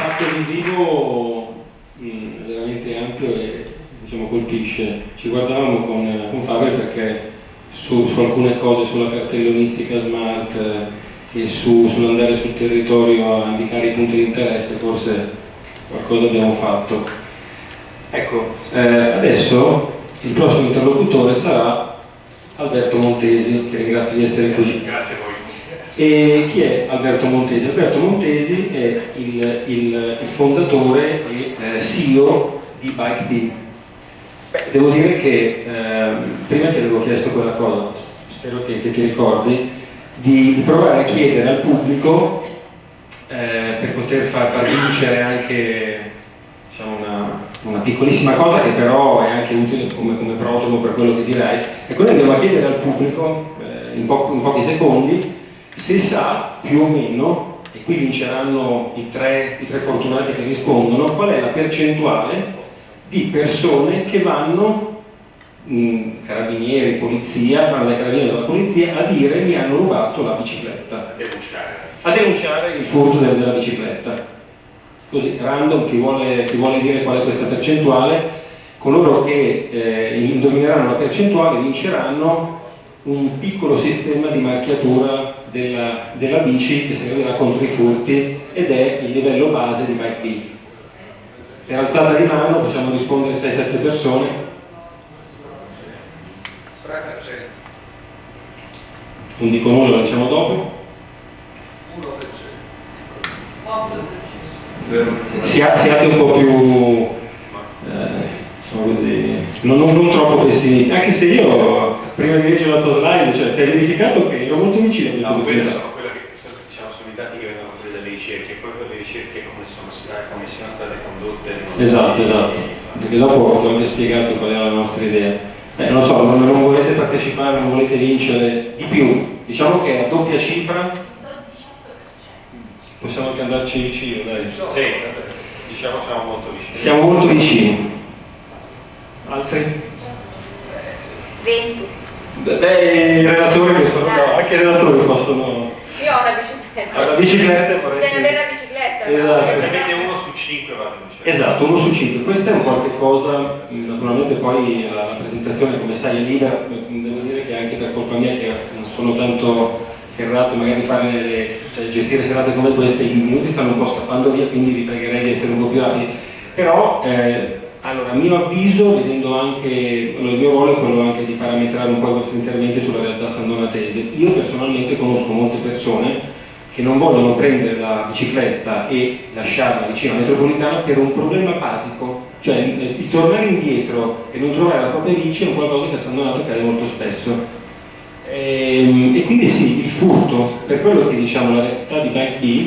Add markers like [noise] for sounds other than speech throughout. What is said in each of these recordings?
l'impatto visivo mh, mm, veramente ampio e diciamo, colpisce. Ci guardavamo con, con Fabio perché su, su, alcune cose, sulla cartellonistica smart eh, e su, sull'andare sul territorio a indicare i punti di interesse, forse qualcosa abbiamo fatto. Ecco, eh, adesso il prossimo interlocutore sarà Alberto Montesi, che ringrazio di essere qui. Grazie a voi. E chi è Alberto Montesi? Alberto Montesi è il, il, il fondatore e eh, CEO di BikeB. Beh, devo dire che eh, prima ti avevo chiesto quella cosa, spero che, che ti ricordi, di, di, provare a chiedere al pubblico eh, per poter far, far vincere anche diciamo, una, una, piccolissima cosa che però è anche utile come, come protomo per quello che direi. E quindi andiamo a chiedere al pubblico eh, in, po in pochi secondi se sa più o meno, e qui vinceranno i tre, i tre fortunati che rispondono, qual è la percentuale di persone che vanno, mh, carabinieri, polizia, vanno dai carabinieri della polizia a dire mi hanno rubato la bicicletta. A denunciare. A denunciare il furto della bicicletta. Così, random, chi vuole, chi vuole dire qual è questa percentuale, coloro che eh, indovineranno la percentuale vinceranno un piccolo sistema di marchiatura della, della bici che servirà contro i furti ed è il livello base di Bike B. Per alzata di mano facciamo rispondere 6-7 persone. 3%. Non dico nulla, diciamo dopo. 1%. siate un po' più eh, così, non, non, non, troppo pessimisti, anche se io prima di leggere la tua slide, cioè, si è verificato che ero molto vicino a no, quelle sono, quelle che, diciamo, sono i dati che vengono fuori dalle ricerche, poi le ricerche come sono state, come siano state condotte. Esatto, esatto, perché dopo ho anche spiegato qual è la nostra idea. Eh, non so, non, non volete partecipare, non volete vincere di più, diciamo che a doppia cifra possiamo anche andarci vicino, dai. Sì, diciamo siamo molto vicini. Siamo molto vicini. Altri? 20. Beh, i relatori che sono no, anche i relatori possono... Io ho una bicicletta. Ho una bicicletta vorrei... Bisogna avere la bicicletta. Esatto. Se avete uno su 5 va bene. Esatto, uno su 5. Questa è un qualche cosa, naturalmente poi la presentazione come sai è libera, devo dire che anche per colpa mia che non sono tanto ferrato magari fare le, cioè, gestire serate come queste, i minuti stanno un po' scappando via, quindi vi pregherei di essere un po' più rapidi. Però eh, allora, a mio avviso, vedendo anche, il mio ruolo è quello anche di parametrare un po' i vostri interventi sulla realtà sandonatese. Io personalmente conosco molte persone che non vogliono prendere la bicicletta e lasciarla vicino alla metropolitana per un problema basico, cioè il tornare indietro e non trovare la propria bici è un qualcosa che a San Donato accade molto spesso. E, ehm, e, quindi sì, il furto, per quello che diciamo la realtà di Bike B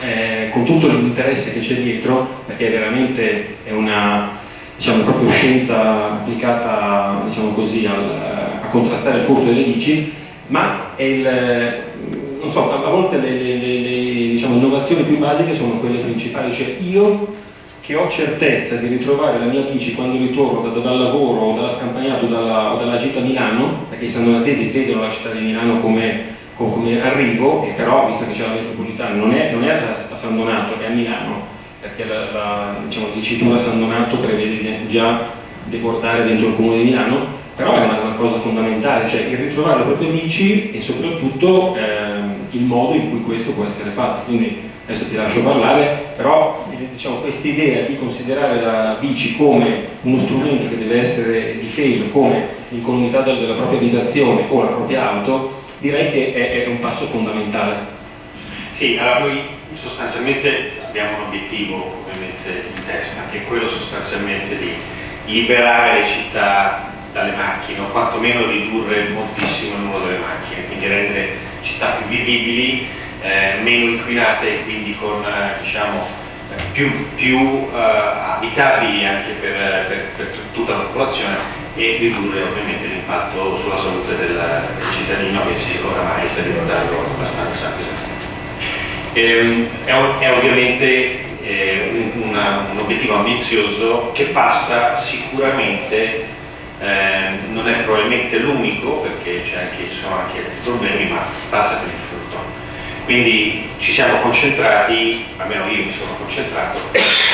eh, con tutto l'interesse che c'è dietro, perché veramente è una diciamo, proprio scienza applicata diciamo così, al, a contrastare il furto delle bici, ma il, so, a, volte le, le, le diciamo, innovazioni più basiche sono quelle principali, cioè io che ho certezza di ritrovare la mia bici quando ritorno da, dal lavoro o dalla scampagnata o dalla, o dalla gita a Milano, perché i sandonatesi vedono la città di Milano come come arrivo, e però visto che c'è la metropolitana, non è, non è a San Donato, è a Milano, perché la, la diciamo, dicitura San Donato prevede già deportare dentro il comune di Milano, però è una, una cosa fondamentale, cioè il ritrovare le proprie bici e soprattutto ehm, il modo in cui questo può essere fatto. Quindi adesso ti lascio parlare, però diciamo, questa idea di considerare la bici come uno strumento che deve essere difeso come l'incolumità della propria abitazione o la propria auto direi che è, è un passo fondamentale. Sì, allora noi sostanzialmente abbiamo un obiettivo ovviamente in testa, che è quello sostanzialmente di liberare le città dalle macchine, o quantomeno ridurre moltissimo il numero delle macchine, quindi rendere città più vivibili, eh, meno inquinate e quindi con eh, diciamo, più, più eh, abitabili anche per, per, per tutta la popolazione e ridurre ovviamente l'impatto sulla salute del, del, cittadino che si, oramai sta diventando abbastanza pesante. Ehm, è, è, ovviamente eh, un, una, un, obiettivo ambizioso che passa sicuramente, eh, non è probabilmente l'unico perché ci sono anche altri problemi, ma passa per il furto. Quindi ci siamo concentrati, almeno io mi sono concentrato,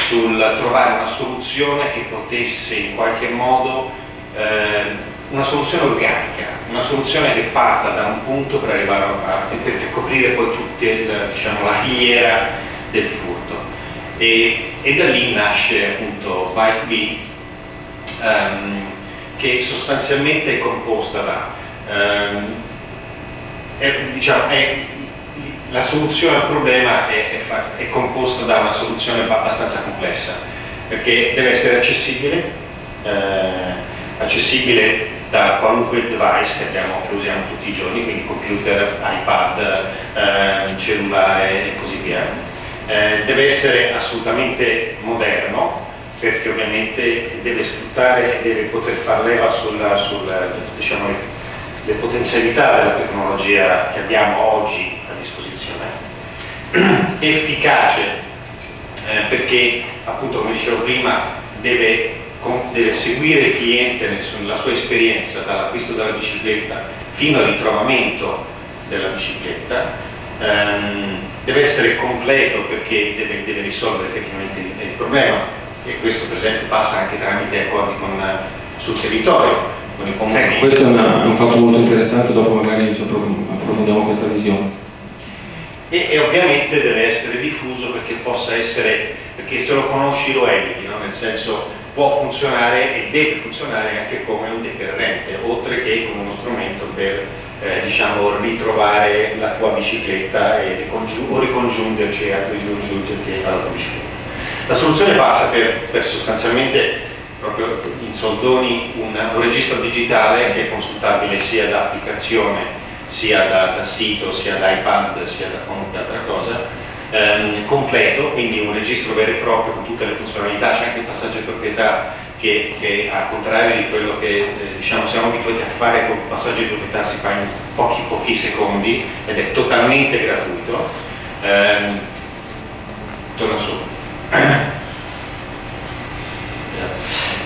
sul trovare una soluzione che potesse in qualche modo, eh, una soluzione organica, una soluzione che parta da un punto per arrivare a, per, coprire poi tutta diciamo, la filiera del furto. E, e, da lì nasce appunto ByteB, um, che sostanzialmente è composta da, um, è, diciamo, è la soluzione al problema è, è, composta da una soluzione abbastanza complessa perché deve essere accessibile eh, accessibile da qualunque device che, abbiamo, che, usiamo tutti i giorni quindi computer, iPad, eh, cellulare e così via. Eh, deve essere assolutamente moderno perché ovviamente deve sfruttare deve poter far leva sulla, sulla diciamo, le potenzialità della tecnologia che abbiamo oggi [clears throat] efficace eh, perché appunto come dicevo prima deve, deve, seguire il cliente nella sua esperienza dall'acquisto della bicicletta fino al ritrovamento della bicicletta ehm, deve essere completo perché deve, deve, risolvere effettivamente il, il, problema e questo per esempio passa anche tramite accordi con, sul territorio con i comuni. Ecco, questo è, una, un fatto molto interessante, dopo magari approfondiamo questa visione e, e, ovviamente deve essere diffuso perché possa essere, perché se lo conosci lo eviti, no? nel senso può funzionare e deve funzionare anche come un deterrente, oltre che come uno strumento per eh, diciamo, ritrovare la tua bicicletta e o ricongiungerci a ricongiungerti alla tua bicicletta. La soluzione passa per, per sostanzialmente proprio in soldoni un, un registro digitale che è consultabile sia da applicazione sia da, da sito, sia da iPad, sia da qualunque altra cosa, ehm, completo, quindi un registro vero e proprio con tutte le funzionalità, c'è anche il passaggio di proprietà che, che al contrario di quello che eh, diciamo, siamo abituati a fare con il passaggio di proprietà si fa in pochi pochi secondi ed è totalmente gratuito. Ehm, torna su.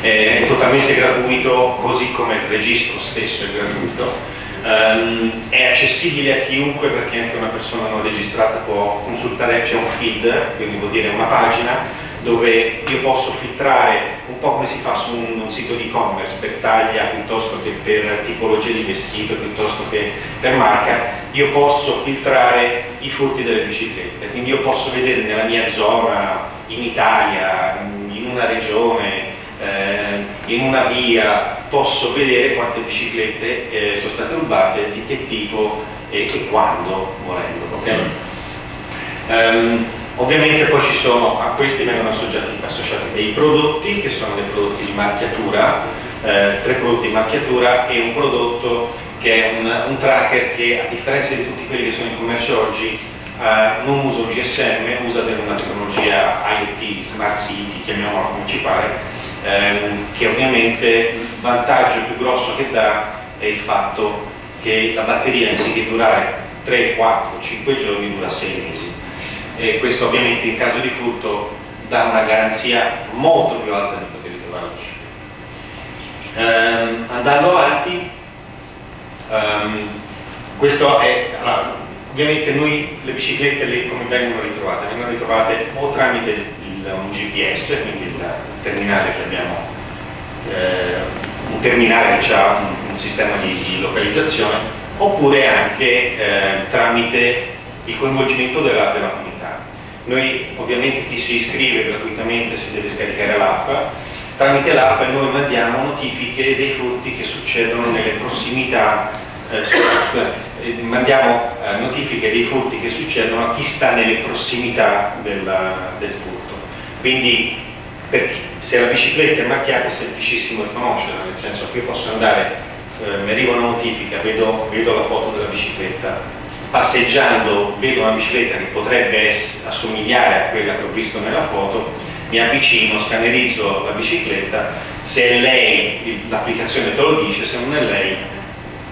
È totalmente gratuito così come il registro stesso è gratuito Um, è accessibile a chiunque perché anche una persona non registrata può consultare, c'è un feed, quindi vuol dire una pagina dove io posso filtrare un po' come si fa su un, un sito di e-commerce per taglia piuttosto che per tipologia di vestito piuttosto che per marca io posso filtrare i furti delle biciclette. Quindi io posso vedere nella mia zona in Italia, in una regione eh, in una via posso vedere quante biciclette eh, sono state rubate, di che tipo e, e quando volendo. Okay? Um, ovviamente poi ci sono, a questi vengono associati, associati, dei prodotti che sono dei prodotti di marchiatura, eh, tre prodotti di marchiatura e un prodotto che è un, un, tracker che a differenza di tutti quelli che sono in commercio oggi eh, non usa un GSM, usa una tecnologia IoT, Smart City, chiamiamola come ci pare, ehm, che ovviamente il vantaggio più grosso che dà è il fatto che la batteria anziché durare 3, 4, 5 giorni dura 6 mesi e questo ovviamente in caso di furto dà una garanzia molto più alta di poter ritrovarci. Ehm, andando avanti, ehm, questo è, allora, ovviamente noi le biciclette le, come vengono ritrovate? Vengono ritrovate o tramite un GPS, quindi il terminale che abbiamo, eh, un terminale che ha un, un sistema di, di, localizzazione, oppure anche eh, tramite il coinvolgimento della, della comunità. Noi ovviamente chi si iscrive gratuitamente si deve scaricare l'app, tramite l'app noi mandiamo notifiche dei furti che succedono nelle prossimità, eh, scusate, eh, mandiamo eh, notifiche dei furti che succedono a chi sta nelle prossimità del, del furto. Quindi perché se la bicicletta è marchiata è semplicissimo riconoscerla, nel senso che io posso andare, eh, mi arriva una notifica, vedo, vedo, la foto della bicicletta, passeggiando vedo una bicicletta che potrebbe assomigliare a quella che ho visto nella foto, mi avvicino, scannerizzo la bicicletta, se è lei l'applicazione te lo dice, se non è lei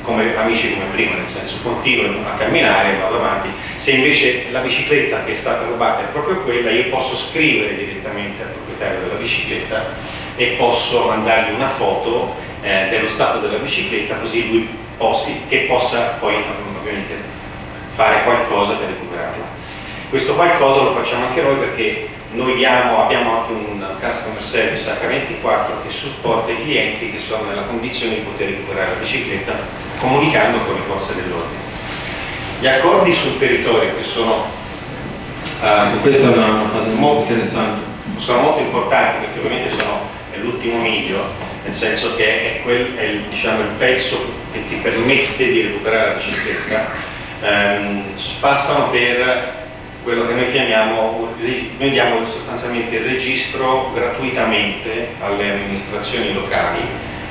come amici come prima, nel senso continuo a camminare, vado avanti. Se invece la bicicletta che è stata rubata è proprio quella, io posso scrivere direttamente al proprietario della bicicletta e posso mandargli una foto eh, dello stato della bicicletta così lui posti, che possa poi ovviamente fare qualcosa per recuperarla. Questo qualcosa lo facciamo anche noi perché noi diamo, abbiamo anche un customer service H24 che supporta i clienti che sono nella condizione di poter recuperare la bicicletta comunicando con le forze dell'ordine. Gli accordi sul territorio che sono uh, molto interessante sono molto importanti perché ovviamente sono l'ultimo miglio nel senso che è, quel, è il, diciamo, il pezzo che ti permette di recuperare la bicicletta ehm, passano per quello che noi chiamiamo, noi diamo sostanzialmente il registro gratuitamente alle amministrazioni locali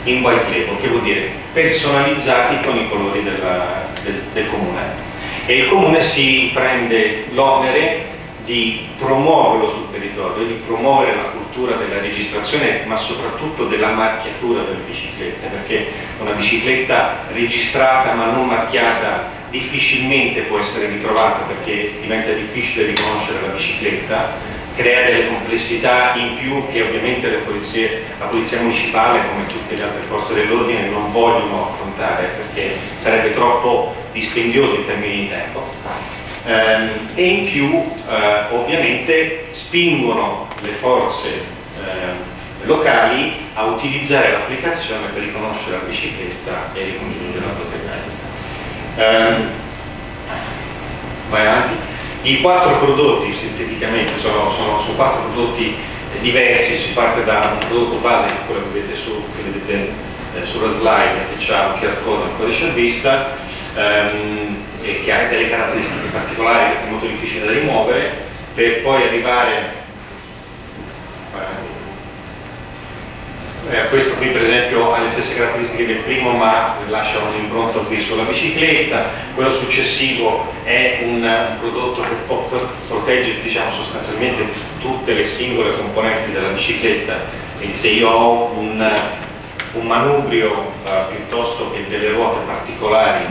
in white label, che vuol dire personalizzati con i colori della, del, del comune. E il comune si prende l'onere di promuoverlo sul territorio, di promuovere la cultura della registrazione ma soprattutto della marchiatura delle biciclette perché una bicicletta registrata ma non marchiata difficilmente può essere ritrovata perché diventa difficile riconoscere la bicicletta, crea delle complessità in più che ovviamente polizie, la polizia municipale come tutte le altre forze dell'ordine non vogliono affrontare perché sarebbe troppo dispendioso in termini di tempo. Ehm, e in più eh, ovviamente spingono le forze eh, locali a utilizzare l'applicazione per riconoscere la bicicletta e ricongiungere la proprietaria. Eh, vai avanti. I quattro prodotti sinteticamente sono, sono, sono quattro prodotti diversi, si parte da un prodotto base che quello che vedete, su, che vedete eh, sulla slide che ha un QR code un codice a vista ehm, e che ha delle caratteristiche particolari che è molto difficile da rimuovere per poi arrivare eh, questo qui per esempio ha le stesse caratteristiche del primo ma lascia un'impronta qui sulla bicicletta, quello successivo è un prodotto che protegge diciamo, sostanzialmente tutte le singole componenti della bicicletta, quindi se io ho un, un manubrio eh, piuttosto che delle ruote particolari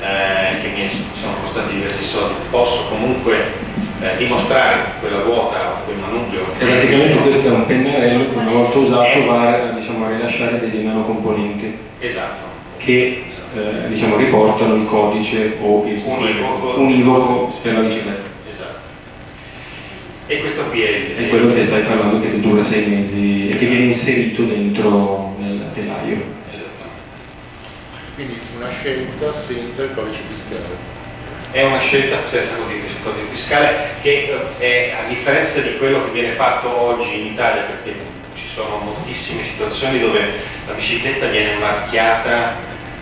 eh, che mi sono costati diversi soldi, posso comunque eh, dimostrare quella ruota o quel manubrio. E praticamente questo è un pennarello che una volta usato va diciamo, a rilasciare dei nanocomponenti. Esatto. Che eh, diciamo, riportano il codice o il univoco, univoco per la bicicletta. Esatto. E questo qui è il È quello che stai parlando che dura sei mesi e che viene inserito dentro nel telaio. Esatto. Quindi una scelta senza il codice fiscale è una scelta senza codice fiscale che eh, è, a differenza di quello che viene fatto oggi in Italia perché ci sono moltissime situazioni dove la bicicletta viene marchiata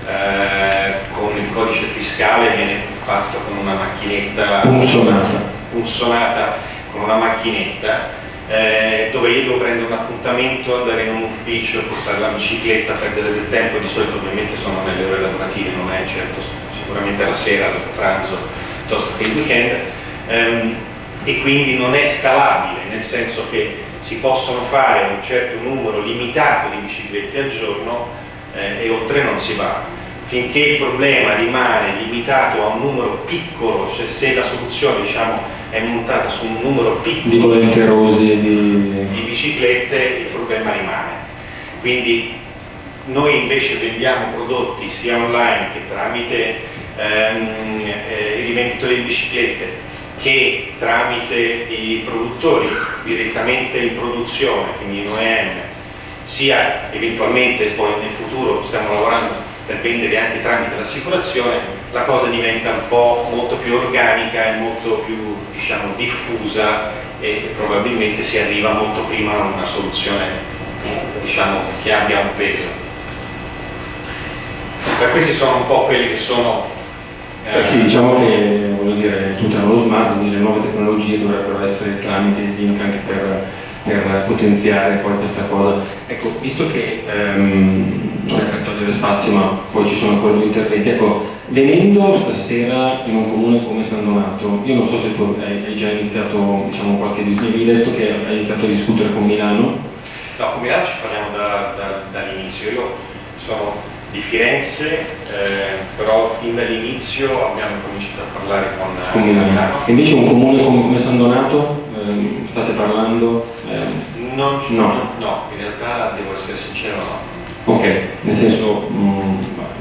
eh, con il codice fiscale viene fatto con una macchinetta punzonata, punzonata con una macchinetta eh, dove io devo prendere un appuntamento, andare in un ufficio, portare la bicicletta, perdere del tempo, di solito ovviamente sono nelle ore lavorative, non è certo sicuramente la sera, dopo pranzo, piuttosto che il weekend, ehm, e quindi non è scalabile, nel senso che si possono fare un certo numero limitato di biciclette al giorno eh, e oltre non si va. Finché il problema rimane limitato a un numero piccolo, cioè se la soluzione diciamo, è montata su un numero piccolo di, di... di biciclette, il problema rimane. Quindi noi invece vendiamo prodotti sia online che tramite ehm, eh, i rivenditori di biciclette che tramite i produttori direttamente in produzione, quindi in OEM, sia eventualmente poi nel futuro stiamo lavorando per vendere anche tramite l'assicurazione, la cosa diventa un po' molto più organica e molto più diciamo, diffusa e probabilmente si arriva molto prima a una soluzione diciamo, che abbia un peso. Per questi sono un po' quelli che sono eh, sì, diciamo che dire, tutto lo smart, quindi le nuove tecnologie dovrebbero essere tramite di link anche per, per, potenziare poi questa cosa. Ecco, visto che ehm, non è per togliere spazio ma poi ci sono ancora due interventi, ecco, venendo stasera in un comune come San Donato, io non so se tu hai, già iniziato diciamo, qualche mi hai detto che hai iniziato a discutere con Milano. No, con Milano ci parliamo da, da, dall'inizio, io sono di Firenze, eh, però fin dall'inizio abbiamo cominciato a parlare con, con Milano. Invece un comune come, San Donato, eh, state parlando? Eh, non, no. no, in realtà devo essere sincero no. Ok, nel senso mm,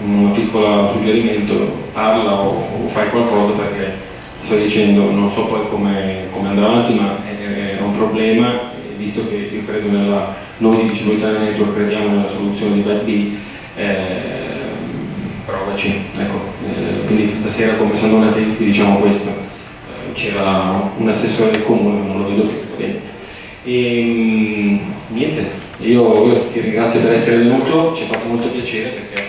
un piccolo suggerimento, parla o, o, fai qualcosa perché sto dicendo, non so poi come, come andrà avanti, ma è, è un problema, visto che io credo nella, noi di Disabilità Network crediamo nella soluzione di Bad B, eh, provaci, ecco, eh, quindi stasera come Sandona ti diciamo questo, eh, c'era un assessore del comune, non lo vedo più, bene. E, mm, niente, io, io ti ringrazio per essere venuto, ci ha fatto molto piacere perché